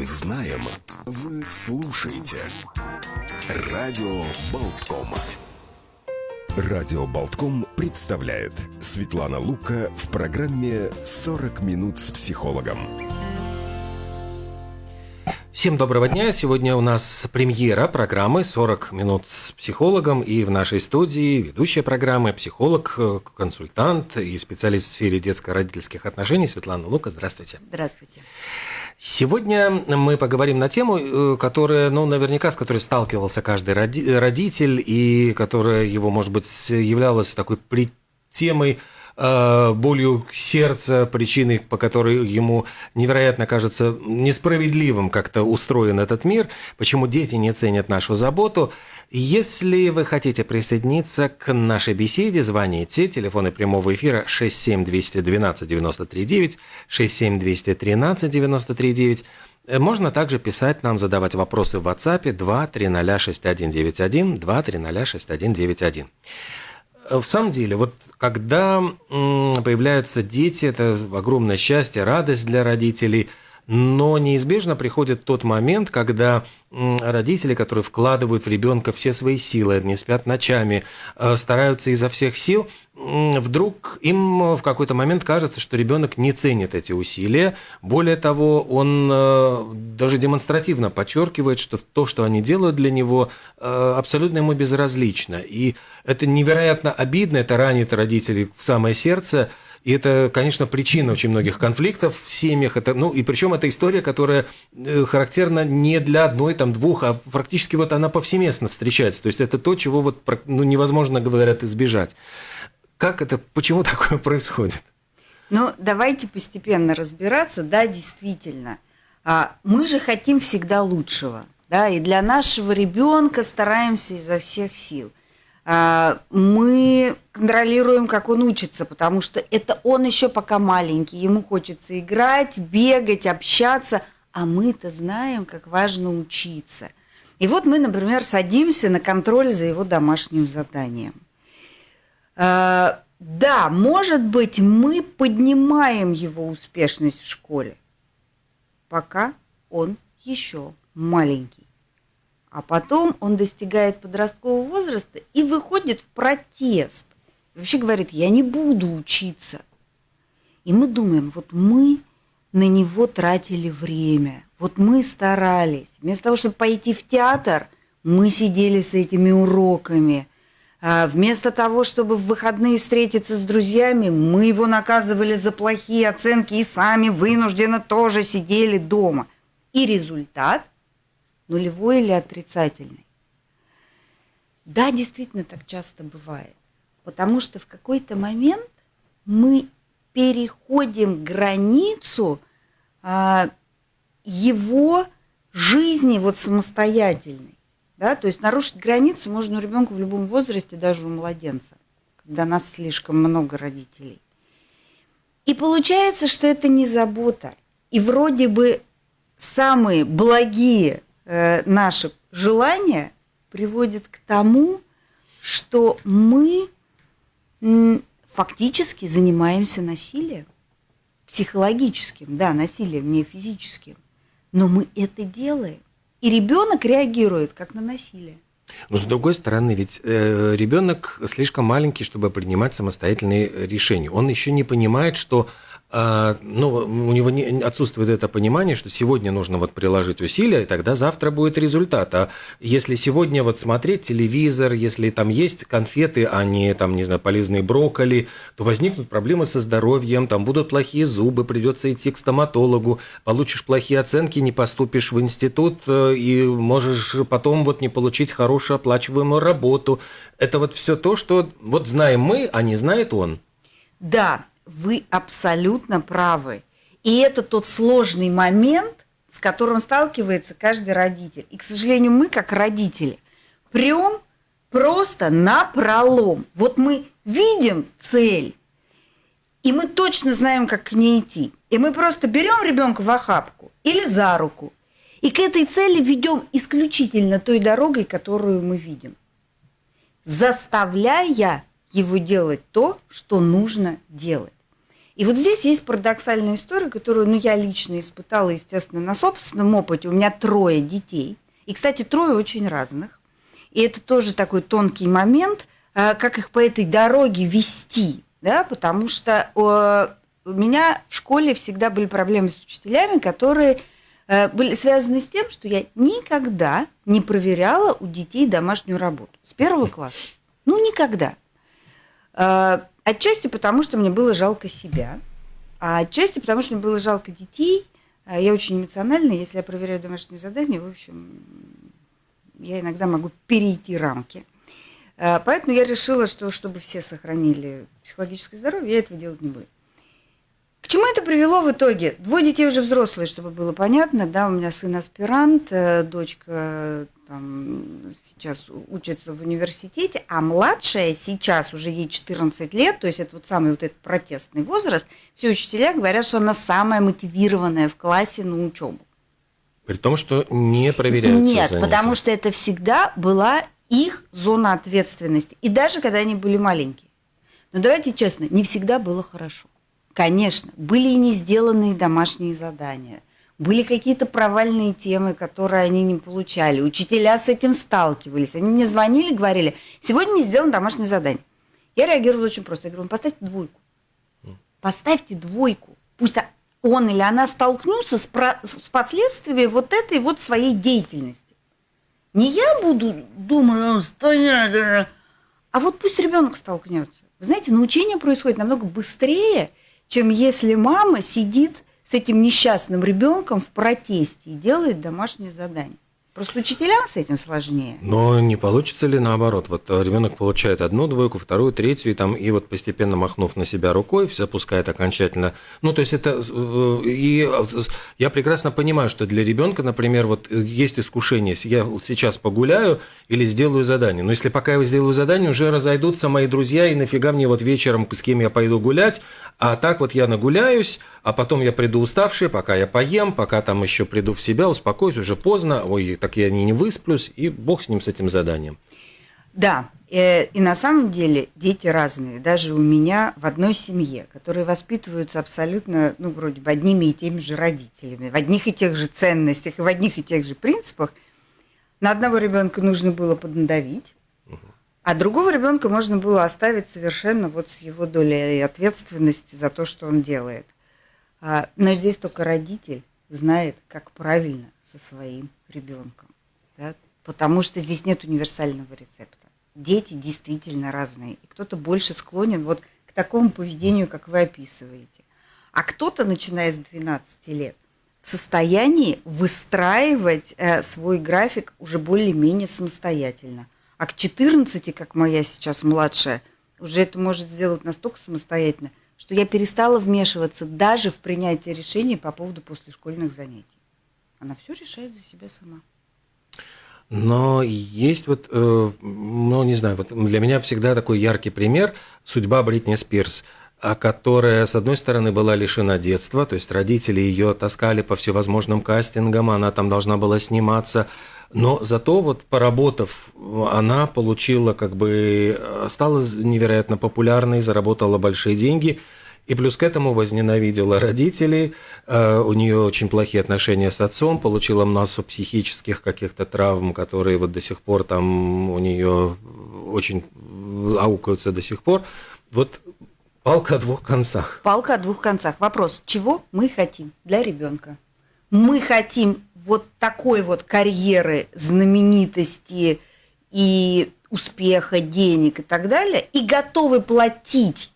Мы знаем, вы слушаете. Радио Болтком. Радио Болтком представляет Светлана Лука в программе «40 минут с психологом». Всем доброго дня. Сегодня у нас премьера программы «40 минут с психологом». И в нашей студии ведущая программы, психолог, консультант и специалист в сфере детско-родительских отношений Светлана Лука. Здравствуйте. Здравствуйте. Сегодня мы поговорим на тему, э, которая, ну, наверняка, с которой сталкивался каждый родитель, и которая его, может быть, являлась такой темой болью сердца, причиной, по которой ему невероятно кажется несправедливым как-то устроен этот мир, почему дети не ценят нашу заботу. Если вы хотите присоединиться к нашей беседе, звоните. Телефоны прямого эфира 67212 939, 67213 939. Можно также писать нам, задавать вопросы в WhatsApp 2306191, 2306191. В самом деле, вот когда появляются дети, это огромное счастье, радость для родителей – но неизбежно приходит тот момент, когда родители, которые вкладывают в ребенка все свои силы, не спят ночами, э, стараются изо всех сил, вдруг им в какой-то момент кажется, что ребенок не ценит эти усилия. Более того, он э, даже демонстративно подчеркивает, что то, что они делают для него, э, абсолютно ему безразлично. И это невероятно обидно, это ранит родителей в самое сердце. И это, конечно, причина очень многих конфликтов в семьях. Это, ну, и причем это история, которая э, характерна не для одной, там, двух, а практически вот она повсеместно встречается. То есть это то, чего вот, ну, невозможно, говорят, избежать. Как это, почему такое происходит? Ну, давайте постепенно разбираться. Да, действительно. А, мы же хотим всегда лучшего. Да, и для нашего ребенка стараемся изо всех сил. А, мы контролируем, как он учится, потому что это он еще пока маленький, ему хочется играть, бегать, общаться, а мы-то знаем, как важно учиться. И вот мы, например, садимся на контроль за его домашним заданием. А, да, может быть, мы поднимаем его успешность в школе, пока он еще маленький. А потом он достигает подросткового возраста и выходит в протест. вообще говорит, я не буду учиться. И мы думаем, вот мы на него тратили время, вот мы старались. Вместо того, чтобы пойти в театр, мы сидели с этими уроками. А вместо того, чтобы в выходные встретиться с друзьями, мы его наказывали за плохие оценки и сами вынужденно тоже сидели дома. И результат нулевой или отрицательный. Да, действительно так часто бывает, потому что в какой-то момент мы переходим границу а, его жизни вот самостоятельной. Да? То есть нарушить границы можно у ребенка в любом возрасте, даже у младенца, когда нас слишком много родителей. И получается, что это не забота. И вроде бы самые благие Э, наши желания приводит к тому, что мы фактически занимаемся насилием. Психологическим, да, насилием, не физическим. Но мы это делаем. И ребенок реагирует как на насилие. Но с другой стороны, ведь э, ребенок слишком маленький, чтобы принимать самостоятельные решения. Он еще не понимает, что а, ну, у него не, отсутствует это понимание, что сегодня нужно вот приложить усилия, и тогда завтра будет результат. А если сегодня вот смотреть телевизор, если там есть конфеты, а не там, не знаю, полезные брокколи, то возникнут проблемы со здоровьем, там будут плохие зубы, придется идти к стоматологу, получишь плохие оценки, не поступишь в институт э, и можешь потом вот не получить хорошую оплачиваемую работу. Это вот все то, что вот знаем мы, а не знает он. Да, вы абсолютно правы. И это тот сложный момент, с которым сталкивается каждый родитель. И, к сожалению, мы, как родители, прям просто на пролом. Вот мы видим цель, и мы точно знаем, как к ней идти. И мы просто берем ребенка в охапку или за руку, и к этой цели ведем исключительно той дорогой, которую мы видим, заставляя его делать то, что нужно делать. И вот здесь есть парадоксальная история, которую ну, я лично испытала, естественно, на собственном опыте. У меня трое детей. И, кстати, трое очень разных. И это тоже такой тонкий момент, э, как их по этой дороге вести. Да? Потому что у меня в школе всегда были проблемы с учителями, которые э, были связаны с тем, что я никогда не проверяла у детей домашнюю работу с первого класса. Ну, никогда. Отчасти потому, что мне было жалко себя, а отчасти потому, что мне было жалко детей. Э, я очень эмоциональная, если я проверяю домашние задания, в общем, я иногда могу перейти рамки. Поэтому я решила, что чтобы все сохранили психологическое здоровье, я этого делать не буду. К чему это привело в итоге? Двое детей уже взрослые, чтобы было понятно, да, у меня сын аспирант, э, дочка там, сейчас учится в университете, а младшая сейчас уже ей 14 лет, то есть это вот самый вот этот протестный возраст, все учителя говорят, что она самая мотивированная в классе на учебу. При том, что не проверяются Нет, занятия. потому что это всегда была их зона ответственности. И даже когда они были маленькие. Но давайте честно, не всегда было хорошо. Конечно, были и не сделанные домашние задания, были какие-то провальные темы, которые они не получали. Учителя с этим сталкивались. Они мне звонили, говорили, сегодня не сделано домашнее задание. Я реагировала очень просто. Я говорю, поставьте двойку. Поставьте двойку. Пусть он или она столкнутся с, про... с последствиями вот этой вот своей деятельности. Не я буду думать, стоять, а вот пусть ребенок столкнется. Вы знаете, научение происходит намного быстрее, чем если мама сидит с этим несчастным ребенком в протесте и делает домашнее задание. Просто учителям с этим сложнее. Но не получится ли наоборот? Вот ребенок получает одну двойку, вторую, третью, и, там, и вот постепенно махнув на себя рукой, все опускает окончательно. Ну, то есть это... Э, и я прекрасно понимаю, что для ребенка, например, вот есть искушение, я сейчас погуляю или сделаю задание. Но если пока я сделаю задание, уже разойдутся мои друзья, и нафига мне вот вечером с кем я пойду гулять, а так вот я нагуляюсь, а потом я приду уставший, пока я поем, пока там еще приду в себя, успокоюсь, уже поздно, ой, так я не, не высплюсь, и бог с ним, с этим заданием. Да, э, и на самом деле дети разные, даже у меня в одной семье, которые воспитываются абсолютно, ну, вроде бы одними и теми же родителями, в одних и тех же ценностях и в одних и тех же принципах, на одного ребенка нужно было поднадавить, а другого ребенка можно было оставить совершенно вот с его долей ответственности за то, что он делает – но здесь только родитель знает, как правильно со своим ребенком. Да? Потому что здесь нет универсального рецепта. Дети действительно разные. И кто-то больше склонен вот к такому поведению, как вы описываете. А кто-то, начиная с 12 лет, в состоянии выстраивать э, свой график уже более-менее самостоятельно. А к 14, как моя сейчас младшая, уже это может сделать настолько самостоятельно, что я перестала вмешиваться даже в принятие решений по поводу послешкольных занятий. Она все решает за себя сама. Но есть вот, э, ну не знаю, вот для меня всегда такой яркий пример судьба Бритни Спирс которая, с одной стороны, была лишена детства, то есть родители ее таскали по всевозможным кастингам, она там должна была сниматься, но зато вот поработав, она получила как бы, стала невероятно популярной, заработала большие деньги, и плюс к этому возненавидела родителей, э, у нее очень плохие отношения с отцом, получила массу психических каких-то травм, которые вот до сих пор там у нее очень аукаются до сих пор. Вот палка о двух концах. Палка о двух концах. Вопрос, чего мы хотим для ребенка? Мы хотим вот такой вот карьеры, знаменитости и успеха, денег и так далее, и готовы платить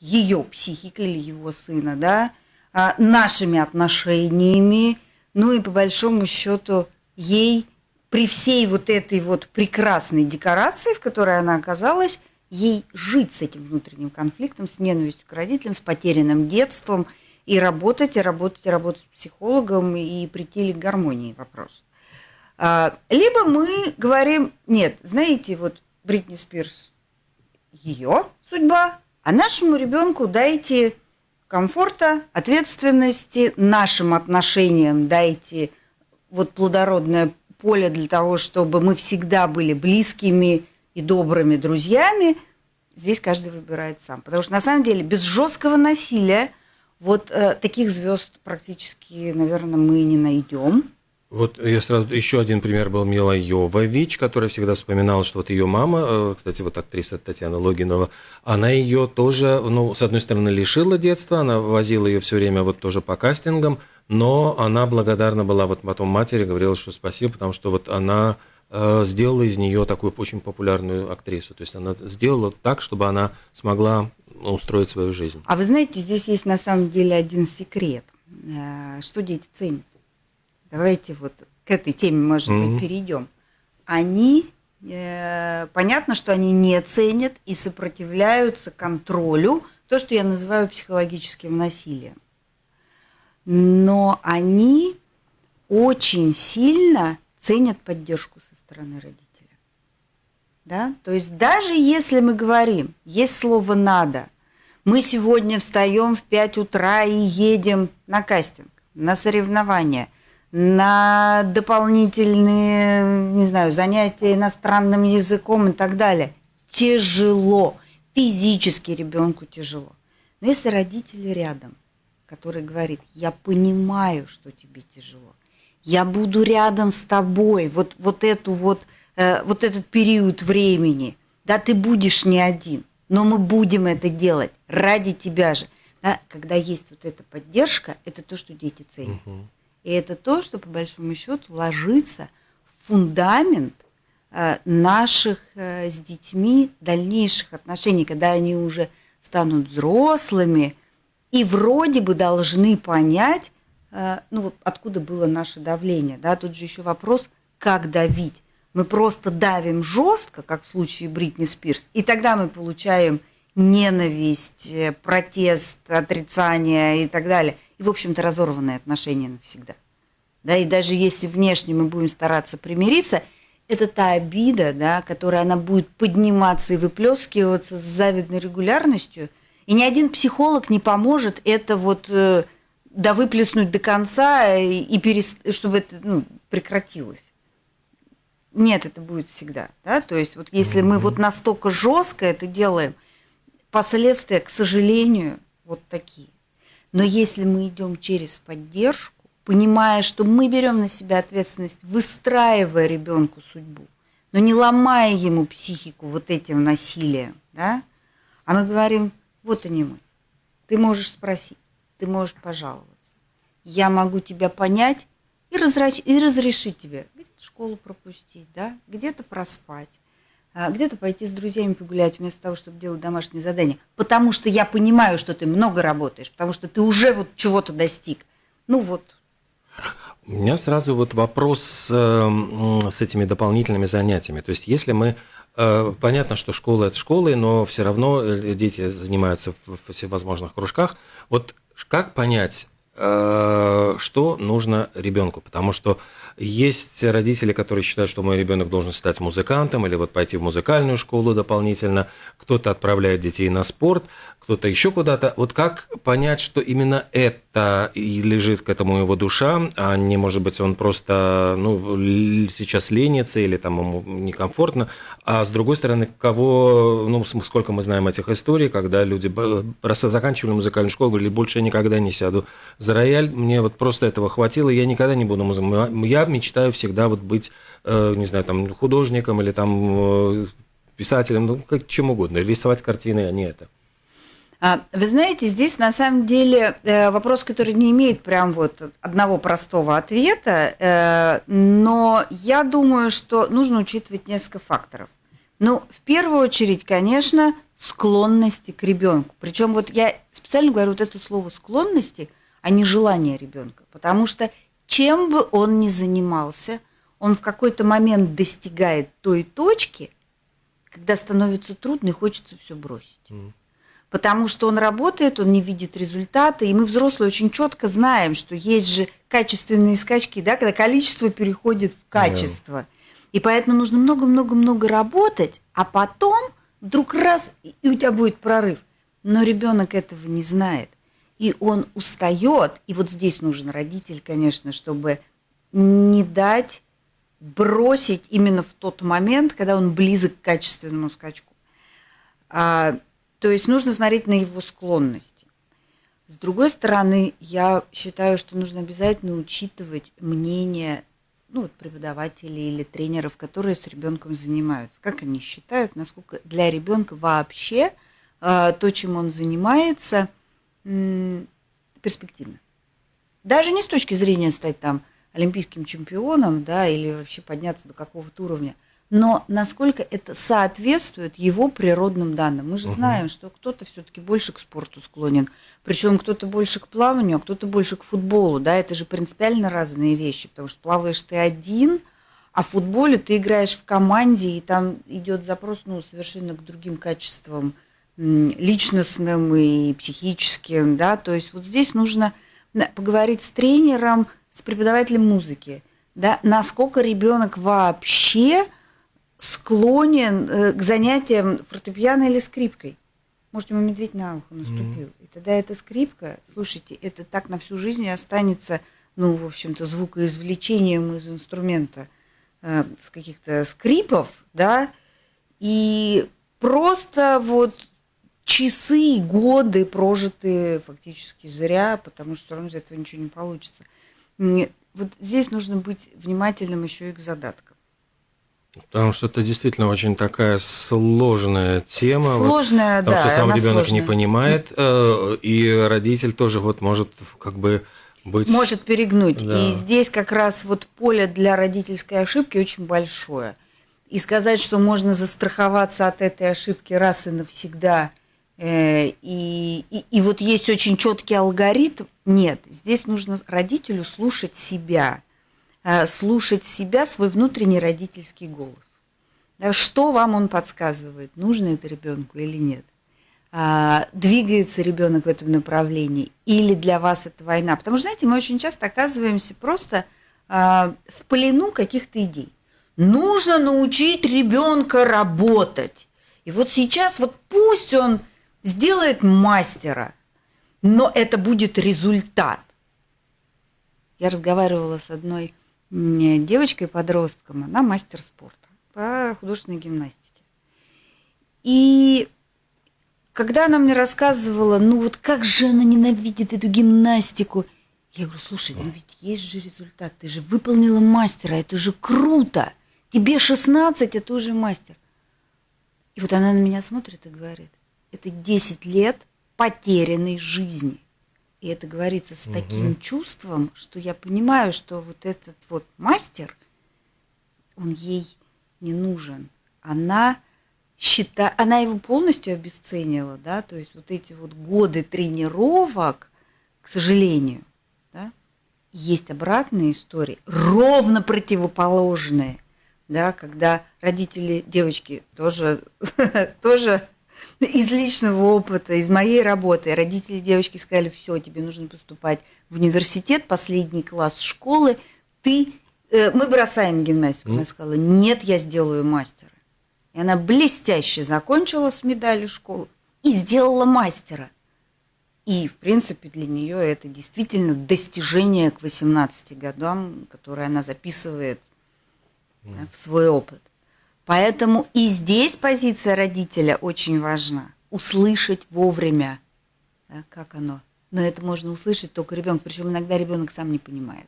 ее психикой или его сына, да, а, нашими отношениями, ну и по большому счету ей при всей вот этой вот прекрасной декорации, в которой она оказалась, ей жить с этим внутренним конфликтом, с ненавистью к родителям, с потерянным детством, и работать, и работать, и работать с психологом, и прийти ли к гармонии вопрос. А, либо мы говорим, нет, знаете, вот Бритни Спирс, ее судьба, а нашему ребенку дайте комфорта, ответственности, нашим отношениям дайте вот плодородное поле для того, чтобы мы всегда были близкими и добрыми друзьями, здесь каждый выбирает сам. Потому что на самом деле без жесткого насилия вот э, таких звезд практически, наверное, мы не найдем. Вот я сразу еще один пример был Мила Йовович, которая всегда вспоминала, что вот ее мама, э, кстати, вот актриса Татьяна Логинова, она ее тоже, ну, с одной стороны, лишила детства, она возила ее все время вот тоже по кастингам, но она благодарна была вот потом матери, говорила, что спасибо, потому что вот она э, сделала из нее такую очень популярную актрису. То есть она сделала так, чтобы она смогла устроить свою жизнь. А вы знаете, здесь есть на самом деле один секрет. Э, что дети ценят? Давайте вот к этой теме, может mm-hmm. быть, перейдем. Они, э, понятно, что они не ценят и сопротивляются контролю, то, что я называю психологическим насилием но они очень сильно ценят поддержку со стороны родителя. Да? То есть даже если мы говорим, есть слово «надо», мы сегодня встаем в 5 утра и едем на кастинг, на соревнования, на дополнительные, не знаю, занятия иностранным языком и так далее. Тяжело, физически ребенку тяжело. Но если родители рядом – который говорит, я понимаю, что тебе тяжело, я буду рядом с тобой, вот, вот, эту вот, э, вот этот период времени, да, ты будешь не один, но мы будем это делать ради тебя же. Да, когда есть вот эта поддержка, это то, что дети ценят. Угу. И это то, что по большому счету ложится в фундамент э, наших э, с детьми дальнейших отношений, когда они уже станут взрослыми, и вроде бы должны понять, э, ну, откуда было наше давление. Да? Тут же еще вопрос, как давить. Мы просто давим жестко, как в случае Бритни Спирс, и тогда мы получаем ненависть, э, протест, отрицание и так далее. И, в общем-то, разорванные отношения навсегда. Да, и даже если внешне мы будем стараться примириться, это та обида, да, которая она будет подниматься и выплескиваться с завидной регулярностью – и ни один психолог не поможет это вот э, да до конца и, и перест... чтобы это ну, прекратилось. Нет, это будет всегда. Да? То есть вот если мы вот настолько жестко это делаем, последствия, к сожалению, вот такие. Но если мы идем через поддержку, понимая, что мы берем на себя ответственность, выстраивая ребенку судьбу, но не ломая ему психику вот этим насилием, да, а мы говорим, вот они мы. Ты можешь спросить, ты можешь пожаловаться. Я могу тебя понять и, разрач... и разрешить тебе где-то школу пропустить, да? где-то проспать, а, где-то пойти с друзьями погулять вместо того, чтобы делать домашние задания. Потому что я понимаю, что ты много работаешь, потому что ты уже вот чего-то достиг. Ну вот. У меня сразу вот вопрос э, с этими дополнительными занятиями. То есть если мы Э, понятно, что школа – это школы, но все равно э, дети занимаются в всевозможных кружках. Вот как понять, что нужно ребенку? Потому что есть родители, которые считают, что мой ребенок должен стать музыкантом или вот пойти в музыкальную школу дополнительно. Кто-то отправляет детей на спорт кто-то еще куда-то. Вот как понять, что именно это и лежит к этому его душа, а не, может быть, он просто ну, сейчас ленится или там ему некомфортно. А с другой стороны, кого, ну, сколько мы знаем этих историй, когда люди просто заканчивали музыкальную школу, говорили, больше я никогда не сяду за рояль, мне вот просто этого хватило, я никогда не буду музыкантом. Я мечтаю всегда вот быть, э, не знаю, там, художником или там э, писателем, ну, как чем угодно, рисовать картины, а не это. А, вы знаете, здесь на самом деле э, вопрос, который не имеет прям вот одного простого ответа, э, но я думаю, что нужно учитывать несколько факторов. Ну, в первую очередь, конечно, склонности к ребенку. Причем вот я специально говорю вот это слово склонности, а не желание ребенка, потому что чем бы он ни занимался, он в какой-то момент достигает той точки, когда становится трудно и хочется все бросить. Потому что он работает, он не видит результаты, и мы, взрослые, очень четко знаем, что есть же качественные скачки, да, когда количество переходит в качество. Yeah. И поэтому нужно много-много-много работать, а потом вдруг раз, и у тебя будет прорыв. Но ребенок этого не знает. И он устает, и вот здесь нужен родитель, конечно, чтобы не дать бросить именно в тот момент, когда он близок к качественному скачку. А, то есть нужно смотреть на его склонности. С другой стороны, я считаю, что нужно обязательно учитывать мнение ну, преподавателей или тренеров, которые с ребенком занимаются. Как они считают, насколько для ребенка вообще э, то, чем он занимается, перспективно. Даже не с точки зрения стать там олимпийским чемпионом, да, или вообще подняться до какого-то уровня, но насколько это соответствует его природным данным. Мы же угу. знаем, что кто-то все-таки больше к спорту склонен, причем кто-то больше к плаванию, а кто-то больше к футболу, да, это же принципиально разные вещи, потому что плаваешь ты один, а в футболе ты играешь в команде, и там идет запрос, ну, совершенно к другим качествам личностным и психическим, да, то есть вот здесь нужно поговорить с тренером, с преподавателем музыки, да, насколько ребенок вообще склонен э, к занятиям фортепиано или скрипкой. Может, ему медведь на ухо наступил. Mm-hmm. И тогда эта скрипка, слушайте, это так на всю жизнь и останется, ну, в общем-то, звукоизвлечением из инструмента, э, с каких-то скрипов, да, и просто вот часы, годы прожитые фактически зря, потому что все равно из этого ничего не получится. Вот здесь нужно быть внимательным еще и к задаткам. Потому что это действительно очень такая сложная тема. Сложная, вот, потому да. Потому что сам ребенок не понимает, э, и родитель тоже вот может как бы быть... Может перегнуть. Да. И здесь как раз вот поле для родительской ошибки очень большое. И сказать, что можно застраховаться от этой ошибки раз и навсегда, э, и, и, и вот есть очень четкий алгоритм, нет. Здесь нужно родителю слушать себя – слушать себя, свой внутренний родительский голос. Что вам он подсказывает, нужно это ребенку или нет? А, двигается ребенок в этом направлении, или для вас это война? Потому что, знаете, мы очень часто оказываемся просто а, в плену каких-то идей. Нужно научить ребенка работать. И вот сейчас вот пусть он сделает мастера, но это будет результат. Я разговаривала с одной девочкой-подростком, она мастер спорта по художественной гимнастике. И когда она мне рассказывала, ну вот как же она ненавидит эту гимнастику, я говорю, слушай, ну ведь есть же результат, ты же выполнила мастера, это же круто, тебе 16, а ты уже мастер. И вот она на меня смотрит и говорит, это 10 лет потерянной жизни. И это говорится с угу. таким чувством, что я понимаю, что вот этот вот мастер, он ей не нужен. Она считает, она его полностью обесценила, да, то есть вот эти вот годы тренировок, к сожалению, да, есть обратные истории, ровно противоположные, да, когда родители девочки тоже, тоже из личного опыта, из моей работы. Родители девочки сказали, все, тебе нужно поступать в университет, последний класс школы, ты... Э, мы бросаем гимнастику. Mm. Она сказала, нет, я сделаю мастера. И она блестяще закончила с медалью школы и сделала мастера. И, в принципе, для нее это действительно достижение к 18 годам, которое она записывает mm. в свой опыт. Поэтому и здесь позиция родителя очень важна. Услышать вовремя, да, как оно. Но это можно услышать только ребенок, причем иногда ребенок сам не понимает.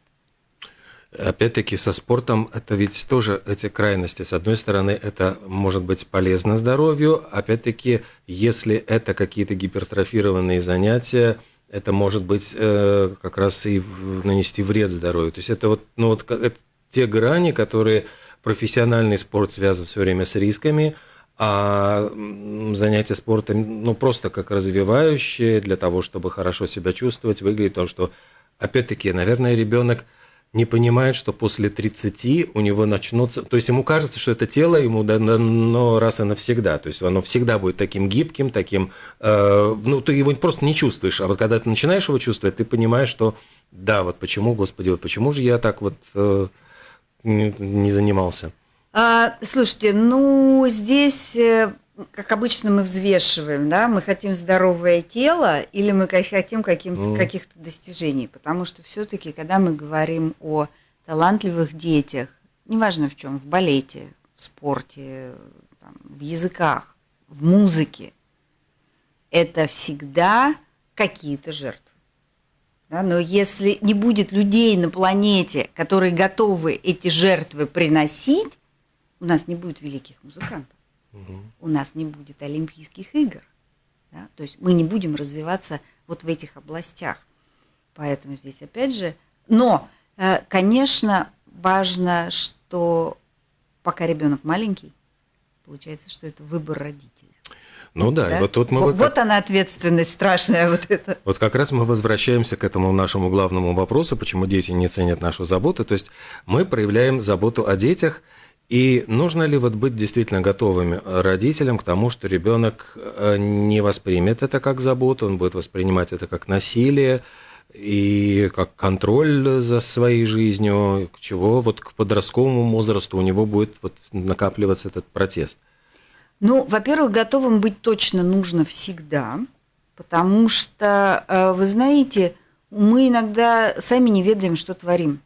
Опять-таки со спортом это ведь тоже эти крайности. С одной стороны, это может быть полезно здоровью, опять-таки, если это какие-то гипертрофированные занятия, это может быть э, как раз и нанести вред здоровью. То есть это вот, ну вот это те грани, которые профессиональный спорт связан все время с рисками, а занятие спортом, ну, просто как развивающее для того, чтобы хорошо себя чувствовать, выглядит то, что, опять-таки, наверное, ребенок не понимает, что после 30 у него начнутся... То есть ему кажется, что это тело ему дано раз и навсегда. То есть оно всегда будет таким гибким, таким... Э, ну, ты его просто не чувствуешь. А вот когда ты начинаешь его чувствовать, ты понимаешь, что да, вот почему, Господи, вот почему же я так вот... Э, не занимался? А, слушайте, ну здесь, э, как обычно, мы взвешиваем, да, мы хотим здоровое тело или мы хотим каким mm. каких-то достижений, потому что все-таки, когда мы говорим о талантливых детях, неважно в чем, в балете, в спорте, там, в языках, в музыке, это всегда какие-то жертвы. Да, но если не будет людей на планете, которые готовы эти жертвы приносить, у нас не будет великих музыкантов, угу. у нас не будет Олимпийских игр. Да? То есть мы не будем развиваться вот в этих областях. Поэтому здесь опять же, но, э, конечно, важно, что пока ребенок маленький, получается, что это выбор родителей. Ну да, да? И вот тут мы... Вот, вот она ответственность страшная вот это. Вот как раз мы возвращаемся к этому нашему главному вопросу, почему дети не ценят нашу заботу. То есть мы проявляем заботу о детях, и нужно ли вот быть действительно готовыми родителям к тому, что ребенок э, не воспримет это как заботу, он будет воспринимать это как насилие, и как контроль за своей жизнью, к чего вот к подростковому возрасту у него будет вот накапливаться этот протест? Ну, во-первых, готовым быть точно нужно всегда, потому что, э, вы знаете, мы иногда сами не ведаем, что творим.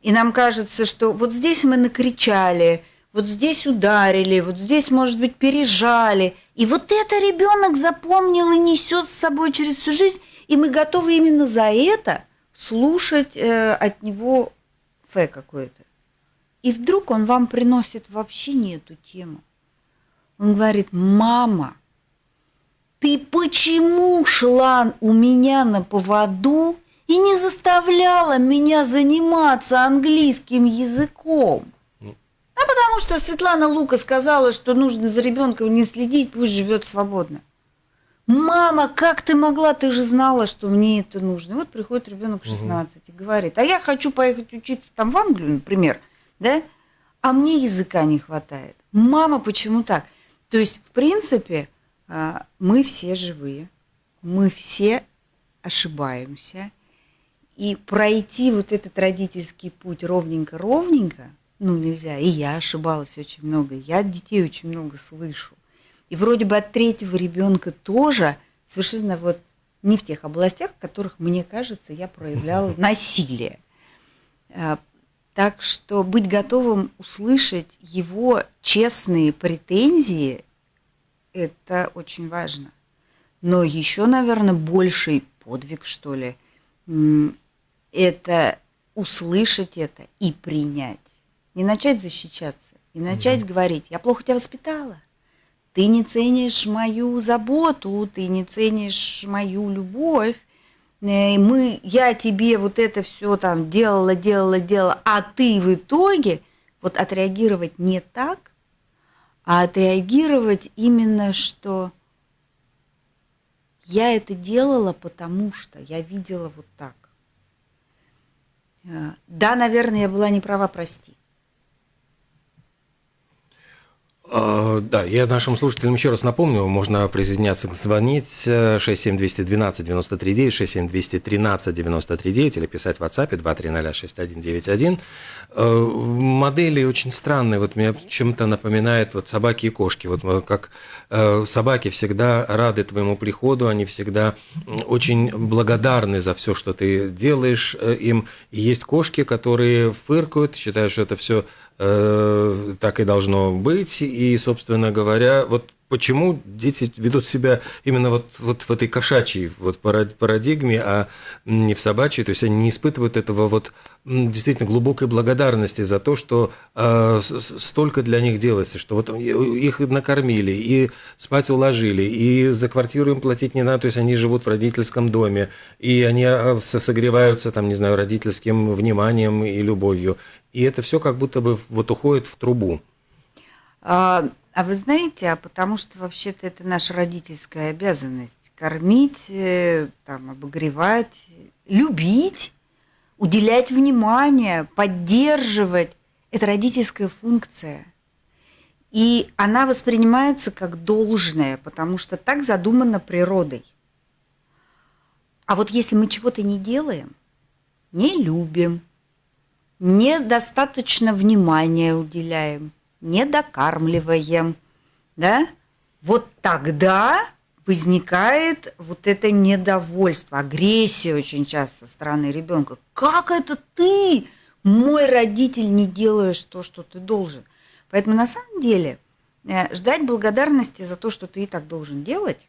И нам кажется, что вот здесь мы накричали, вот здесь ударили, вот здесь, может быть, пережали. И вот это ребенок запомнил и несет с собой через всю жизнь, и мы готовы именно за это слушать э, от него фе какое-то. И вдруг он вам приносит вообще не эту тему. Он говорит, мама, ты почему шла у меня на поводу и не заставляла меня заниматься английским языком? Ну. А потому что Светлана Лука сказала, что нужно за ребенком не следить, пусть живет свободно. Мама, как ты могла? Ты же знала, что мне это нужно. И вот приходит ребенок 16 угу. и говорит, а я хочу поехать учиться там в Англию, например, да? А мне языка не хватает. Мама, почему так? То есть, в принципе, а, мы все живые, мы все ошибаемся, и пройти вот этот родительский путь ровненько-ровненько, ну, нельзя. И я ошибалась очень много, я от детей очень много слышу. И вроде бы от третьего ребенка тоже совершенно вот не в тех областях, в которых, мне кажется, я проявляла насилие. Так что быть готовым услышать его честные претензии – это очень важно. Но еще, наверное, больший подвиг, что ли, это услышать это и принять. Не начать защищаться, и начать mm говорить, я плохо тебя воспитала, ты не ценишь мою заботу, ты не ценишь мою любовь, мы, я тебе вот это все там делала, делала, делала, а ты в итоге вот отреагировать не так, а отреагировать именно, что я это делала, потому что я видела вот так. Э, да, наверное, я была не права, прости. А, да, я нашим слушателям еще раз напомню, можно присоединяться, звонить 67212 939, 67213 939 или писать в WhatsApp 2306191. А, модели очень странные, вот мне чем-то напоминает вот собаки и кошки. Вот как э, собаки всегда рады твоему приходу, они всегда очень благодарны за все, что ты делаешь э, им. И есть кошки, которые фыркают, считают, что это все Э, так и должно быть. И, собственно говоря, вот почему дети ведут себя именно вот, вот в этой кошачьей вот парадигме, а не в собачьей, то есть они не испытывают этого вот действительно глубокой благодарности за то, что э, столько для них делается, что вот их накормили, и спать уложили, и за квартиру им платить не надо, то есть они живут в родительском доме, и они а, согреваются там, не знаю, родительским вниманием и любовью, и это все как будто бы вот уходит в трубу. А, а вы знаете, а потому что вообще-то это наша родительская обязанность кормить, э, там, обогревать, любить, уделять внимание, поддерживать. Это родительская функция. И она воспринимается как должное, потому что так задумано природой. А вот если мы чего-то не делаем, не любим, недостаточно внимания уделяем, не докармливаем, да, вот тогда возникает вот это недовольство, агрессия очень часто со стороны ребенка. Как это ты, мой родитель, не делаешь то, что ты должен? Поэтому на самом деле э, ждать благодарности за то, что ты и так должен делать,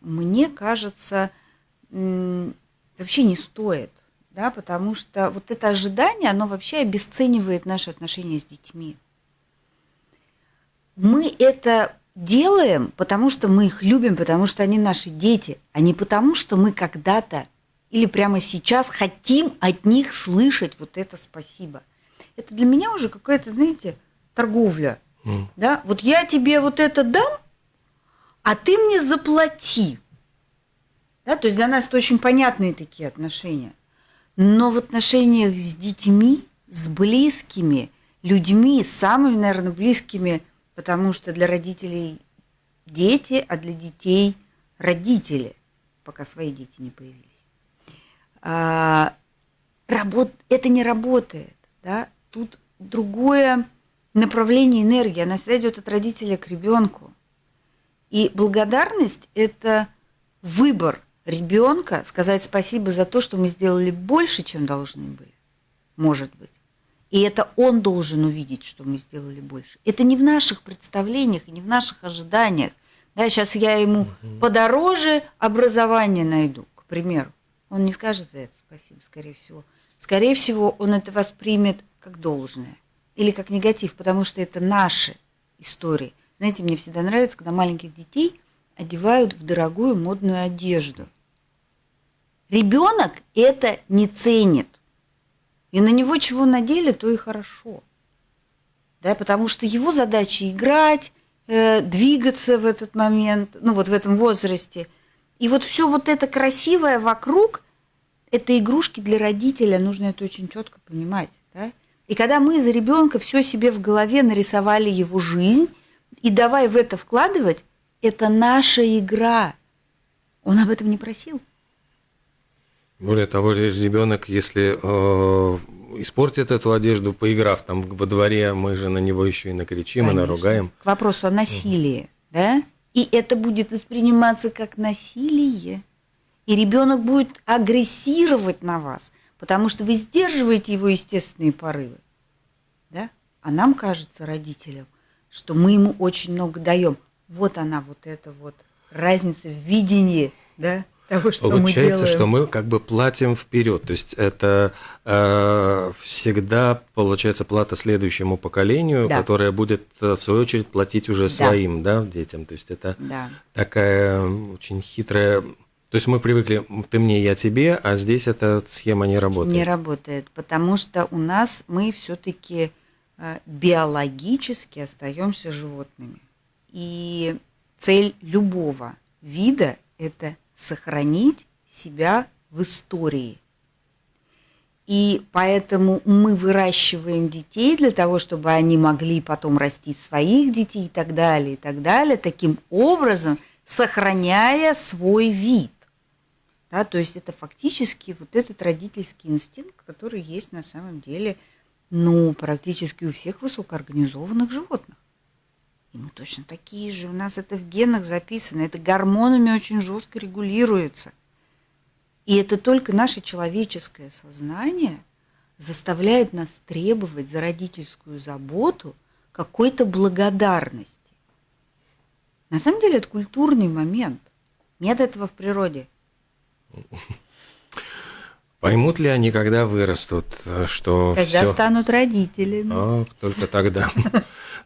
мне кажется, вообще не стоит, да, потому что вот это ожидание, оно вообще обесценивает наши отношения с детьми. Мы это делаем, потому что мы их любим, потому что они наши дети, а не потому, что мы когда-то или прямо сейчас хотим от них слышать вот это спасибо. Это для меня уже какая-то, знаете, торговля. Mm. Да? Вот я тебе вот это дам, а ты мне заплати. Да? То есть для нас это очень понятные такие отношения. Но в отношениях с детьми, с близкими людьми, самыми, наверное, близкими, потому что для родителей дети, а для детей родители, пока свои дети не появились. А, работ, это не работает. Да? Тут другое направление энергии, она всегда идет от родителя к ребенку. И благодарность – это выбор ребенка сказать спасибо за то, что мы сделали больше, чем должны были, может быть. И это он должен увидеть, что мы сделали больше. Это не в наших представлениях и не в наших ожиданиях. Да, сейчас я ему угу. подороже образование найду, к примеру. Он не скажет за это спасибо, скорее всего. Скорее всего, он это воспримет как должное или как негатив, потому что это наши истории. Знаете, мне всегда нравится, когда маленьких детей одевают в дорогую модную одежду. Ребенок это не ценит. И на него чего надели, то и хорошо. Да, потому что его задача играть, э, двигаться в этот момент, ну вот в этом возрасте. И вот все вот это красивое вокруг, это игрушки для родителя, нужно это очень четко понимать. Да? И когда мы за ребенка все себе в голове нарисовали его жизнь, и давай в это вкладывать, это наша игра. Он об этом не просил. Более того, ребенок, если э, испортит эту одежду, поиграв там во дворе, мы же на него еще и накричим, Конечно. и наругаем. К вопросу о насилии, угу. да? И это будет восприниматься как насилие. И ребенок будет агрессировать на вас потому что вы сдерживаете его естественные порывы. Да? А нам кажется, родителям, что мы ему очень много даем. Вот она, вот эта вот разница в видении, да, того, что Получается, мы делаем. что мы как бы платим вперед. То есть это э, всегда получается плата следующему поколению, да. которое будет э, в свою очередь платить уже да. своим, да, детям. То есть это да. такая очень хитрая то есть мы привыкли, ты мне, я тебе, а здесь эта схема не работает. Не работает, потому что у нас мы все-таки э, биологически остаемся животными. И цель любого вида – это сохранить себя в истории. И поэтому мы выращиваем детей для того, чтобы они могли потом растить своих детей и так далее, и так далее, таким образом сохраняя свой вид. Да, то есть это фактически вот этот родительский инстинкт, который есть на самом деле ну, практически у всех высокоорганизованных животных. И мы точно такие же, у нас это в генах записано, это гормонами очень жестко регулируется. И это только наше человеческое сознание заставляет нас требовать за родительскую заботу какой-то благодарности. На самом деле это культурный момент. Нет этого в природе. Поймут ли они, когда вырастут, что Когда всё... станут родителями. А, только тогда.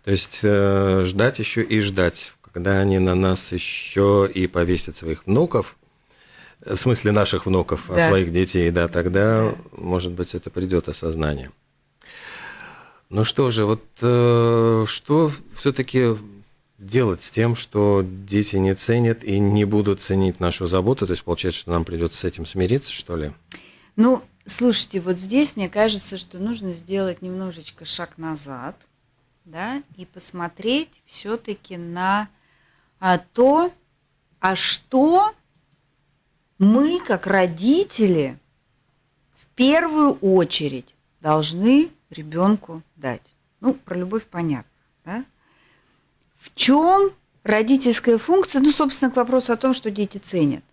То есть э, ждать еще и ждать, когда они на нас еще и повесят своих внуков, в смысле наших внуков, а да. а своих детей, да, тогда, да. может быть, это придет осознание. Ну что же, вот э, что все-таки делать с тем, что дети не ценят и не будут ценить нашу заботу? То есть получается, что нам придется с этим смириться, что ли? Ну, слушайте, вот здесь мне кажется, что нужно сделать немножечко шаг назад, да, и посмотреть все-таки на а, то, а что мы, как родители, в первую очередь должны ребенку дать. Ну, про любовь понятно, да? В чем родительская функция? Ну, собственно, к вопросу о том, что дети ценят.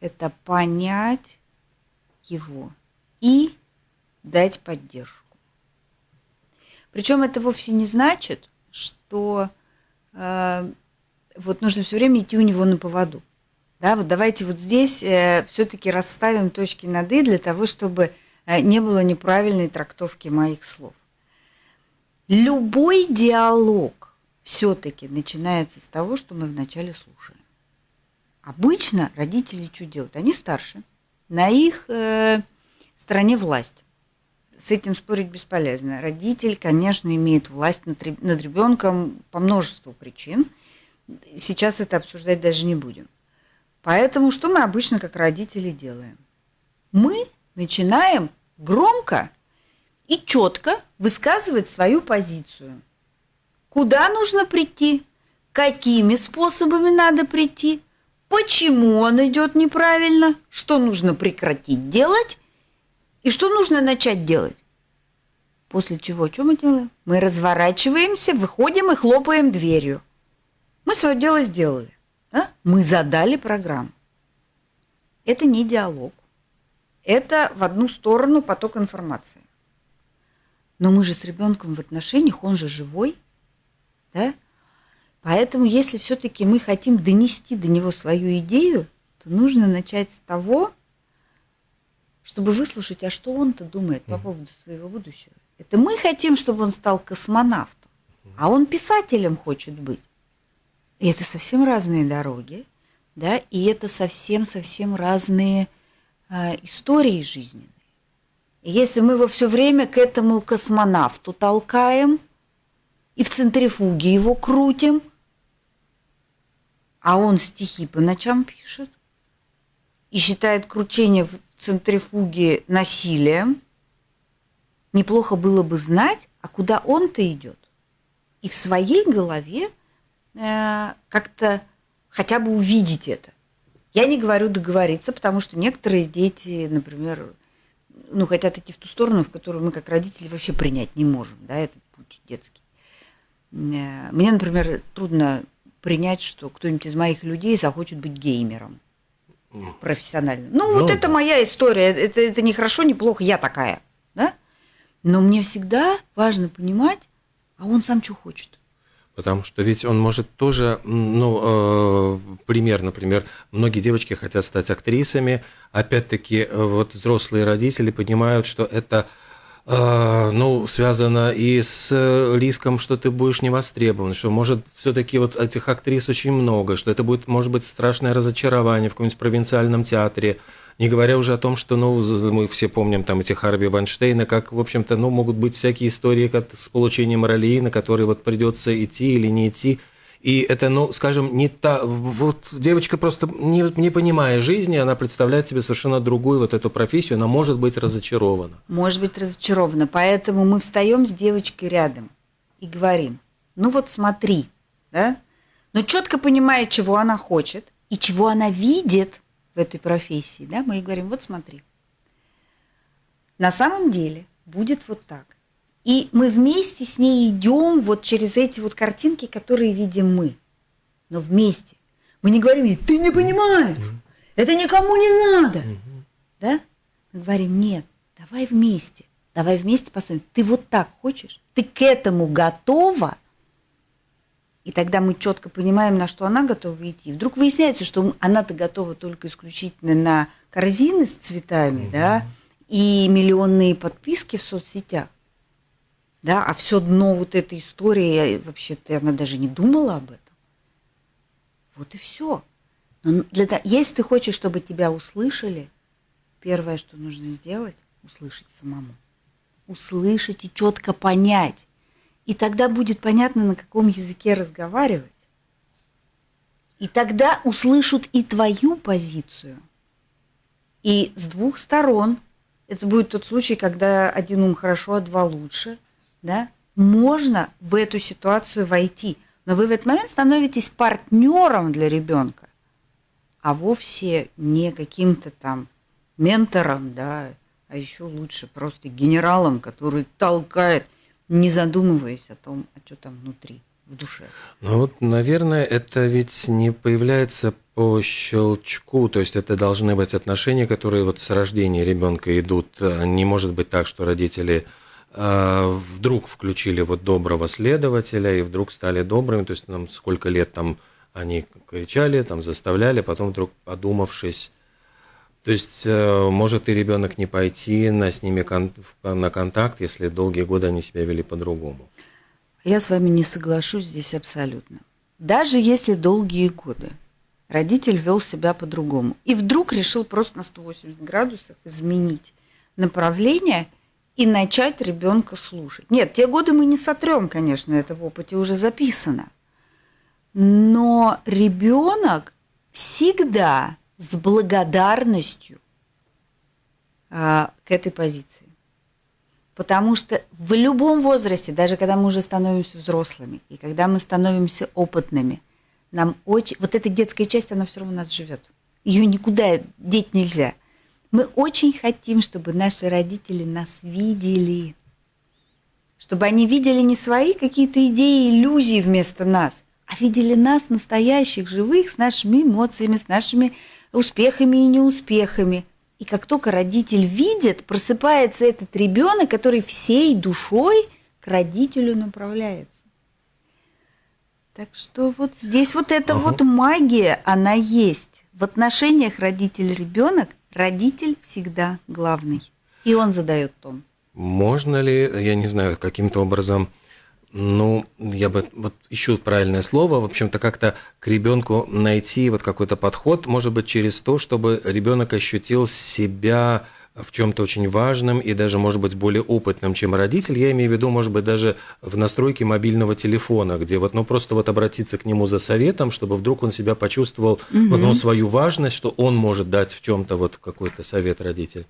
Это понять его и дать поддержку. Причем это вовсе не значит, что э, вот нужно все время идти у него на поводу. Да, вот давайте вот здесь э, все-таки расставим точки над «и» для того, чтобы э, не было неправильной трактовки моих слов. Любой диалог все-таки начинается с того, что мы вначале слушаем. Обычно родители что делают? Они старше, на их э, стороне власть. С этим спорить бесполезно. Родитель, конечно, имеет власть над, над ребенком по множеству причин. Сейчас это обсуждать даже не будем. Поэтому что мы обычно как родители делаем? Мы начинаем громко и четко высказывать свою позицию. Куда нужно прийти? Какими способами надо прийти? Почему он идет неправильно? Что нужно прекратить делать? И что нужно начать делать? После чего, что мы делаем? Мы разворачиваемся, выходим и хлопаем дверью. Мы свое дело сделали. Да? Мы задали программу. Это не диалог. Это в одну сторону поток информации. Но мы же с ребенком в отношениях, он же живой. Да? Поэтому, если все-таки мы хотим донести до него свою идею, то нужно начать с того, чтобы выслушать, а что он-то думает по поводу своего будущего. Это мы хотим, чтобы он стал космонавтом, а он писателем хочет быть. И это совсем разные дороги, да, и это совсем-совсем разные э, истории жизненные. И если мы во все время к этому космонавту толкаем и в центрифуге его крутим, а он стихи по ночам пишет и считает кручение в центрифуге насилием, неплохо было бы знать, а куда он-то идет. И в своей голове Э, как-то хотя бы увидеть это. Я не говорю договориться, потому что некоторые дети, например, ну, хотят идти в ту сторону, в которую мы как родители вообще принять не можем, да, этот путь детский. Э, мне, например, трудно принять, что кто-нибудь из моих людей захочет быть геймером профессиональным. Ну, ну вот да. это моя история, это, это не хорошо, не плохо, я такая, да? Но мне всегда важно понимать, а он сам что хочет. Потому что ведь он может тоже, ну, э, пример, например, многие девочки хотят стать актрисами, опять-таки, э, вот взрослые родители понимают, что это ну, связано и с риском, что ты будешь не востребован, что может все-таки вот этих актрис очень много, что это будет, может быть, страшное разочарование в каком-нибудь провинциальном театре, не говоря уже о том, что, ну, мы все помним там эти Харви Вайнштейна, как, в общем-то, ну, могут быть всякие истории как с получением ролей, на которые вот придется идти или не идти. И это, ну, скажем, не та... Вот девочка просто, не, не понимая жизни, она представляет себе совершенно другую вот эту профессию, она может быть разочарована. Может быть разочарована. Поэтому мы встаем с девочкой рядом и говорим, ну вот смотри, да? Но четко понимая, чего она хочет и чего она видит – в этой профессии, да, мы ей говорим, вот смотри, на самом деле будет вот так. И мы вместе с ней идем вот через эти вот картинки, которые видим мы. Но вместе. Мы не говорим ей, ты не понимаешь, это никому не надо. Да? Мы говорим, нет, давай вместе. Давай вместе посмотрим. Ты вот так хочешь? Ты к этому готова? И тогда мы четко понимаем, на что она готова идти. Вдруг выясняется, что она-то готова только исключительно на корзины с цветами, да, и миллионные подписки в соцсетях. Да, а все дно вот этой истории, вообще-то она даже не думала об этом. Вот и все. Но для того, если ты хочешь, чтобы тебя услышали, первое, что нужно сделать, услышать самому. Услышать и четко понять, и тогда будет понятно, на каком языке разговаривать. И тогда услышат и твою позицию. И с двух сторон, это будет тот случай, когда один ум хорошо, а два лучше, да, можно в эту ситуацию войти. Но вы в этот момент становитесь партнером для ребенка, а вовсе не каким-то там ментором, да, а еще лучше просто генералом, который толкает – не задумываясь о том, а что там внутри, в душе. Ну вот, наверное, это ведь не появляется по щелчку, то есть это должны быть отношения, которые вот с рождения ребенка идут. Не может быть так, что родители вдруг включили вот доброго следователя и вдруг стали добрыми, то есть нам сколько лет там они кричали, там заставляли, потом вдруг подумавшись, то есть э, может и ребенок не пойти на с ними кон на контакт, если долгие годы они себя вели по-другому. Я с вами не соглашусь здесь абсолютно. Даже если долгие годы родитель вел себя по-другому и вдруг решил просто на 180 градусов изменить направление и начать ребенка слушать. Нет, те годы мы не сотрем, конечно, это в опыте уже записано. Но ребенок всегда с благодарностью а, к этой позиции. Потому что в любом возрасте, даже когда мы уже становимся взрослыми, и когда мы становимся опытными, нам очень... Вот эта детская часть, она все равно у нас живет. Ее никуда деть нельзя. Мы очень хотим, чтобы наши родители нас видели. Чтобы они видели не свои какие-то идеи, иллюзии вместо нас, а видели нас, настоящих, живых, с нашими эмоциями, с нашими успехами и неуспехами. И как только родитель видит, просыпается этот ребенок, который всей душой к родителю направляется. Так что вот здесь вот эта ага. вот магия, она есть. В отношениях родитель-ребенок родитель всегда главный. И он задает тон. Можно ли, я не знаю, каким-то образом ну, я бы вот ищу правильное слово, в общем-то, как-то к ребенку найти вот какой-то подход, может быть, через то, чтобы ребенок ощутил себя в чем-то очень важном и даже, может быть, более опытным, чем родитель. Я имею в виду, может быть, даже в настройке мобильного телефона, где вот, ну, просто вот обратиться к нему за советом, чтобы вдруг он себя почувствовал, угу. вот, ну, свою важность, что он может дать в чем-то вот какой-то совет родитель.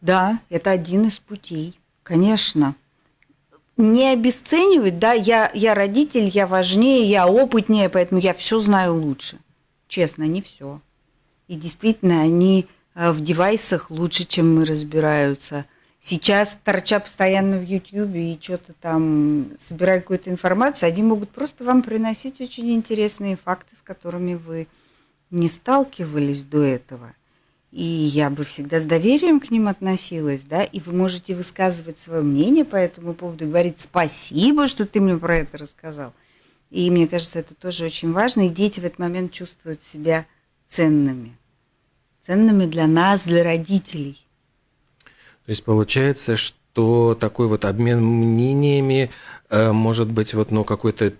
Да, это один из путей, конечно не обесценивать, да, я, я родитель, я важнее, я опытнее, поэтому я все знаю лучше. Честно, не все. И действительно, они в девайсах лучше, чем мы разбираются. Сейчас, торча постоянно в Ютьюбе и что-то там, собирая какую-то информацию, они могут просто вам приносить очень интересные факты, с которыми вы не сталкивались до этого – и я бы всегда с доверием к ним относилась, да, и вы можете высказывать свое мнение по этому поводу говорить спасибо, что ты мне про это рассказал. И мне кажется, это тоже очень важно, и дети в этот момент чувствуют себя ценными. Ценными для нас, для родителей. То есть получается, что такой вот обмен мнениями э, может быть вот ну какое-то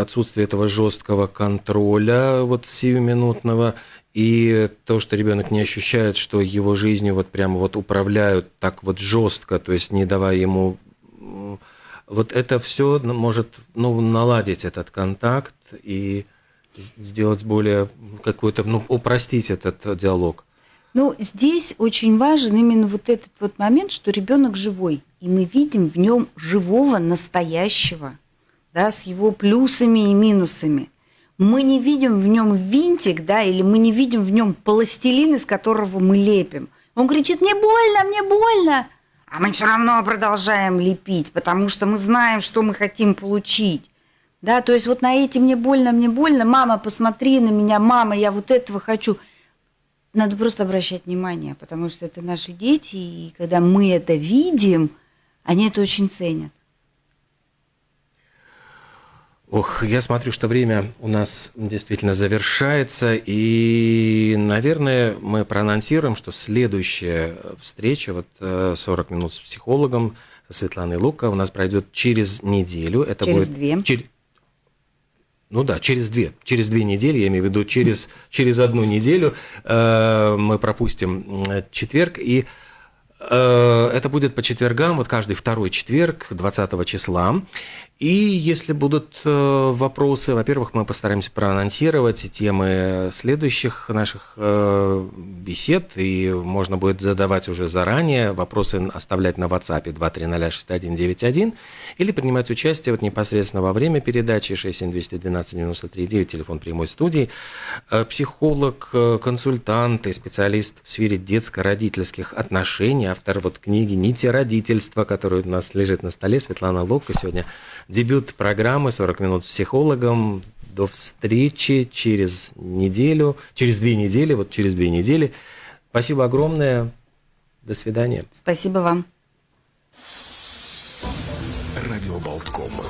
отсутствие этого жесткого контроля вот сиюминутного и то, что ребенок не ощущает, что его жизнью вот прямо вот управляют так вот жестко, то есть не давая ему вот это все может ну, наладить этот контакт и сделать более какой-то, ну, упростить этот диалог. Ну, здесь очень важен именно вот этот вот момент, что ребенок живой, и мы видим в нем живого, настоящего, да, с его плюсами и минусами мы не видим в нем винтик, да, или мы не видим в нем пластилин, из которого мы лепим. Он кричит, мне больно, мне больно. А мы все равно продолжаем лепить, потому что мы знаем, что мы хотим получить. Да, то есть вот на эти «мне больно, мне больно», «мама, посмотри на меня, мама, я вот этого хочу». Надо просто обращать внимание, потому что это наши дети, и когда мы это видим, они это очень ценят. Ох, я смотрю, что время у нас действительно завершается, и, наверное, мы проанонсируем, что следующая встреча, вот 40 э, минут с психологом, со Светланой Лука, у нас пройдет через неделю. Это через будет... две. Чер... Ну да, через две. Через две недели, я имею в виду через, через одну неделю э, мы пропустим четверг, и э, это будет по четвергам, вот каждый второй четверг, 20 числа. И если будут э, вопросы, во-первых, мы постараемся проанонсировать темы следующих наших э, бесед, и можно будет задавать уже заранее, вопросы оставлять на WhatsApp 2306191 или принимать участие вот непосредственно во время передачи 67212-93-9, телефон прямой студии. Э, психолог, консультант и специалист в сфере детско-родительских отношений, автор вот книги «Нити родительства», которая у нас лежит на столе, Светлана Ловка сегодня дебют программы «40 минут с психологом». До встречи через неделю, через две недели, вот через две недели. Спасибо огромное. До свидания. Спасибо вам. Радио Болткома.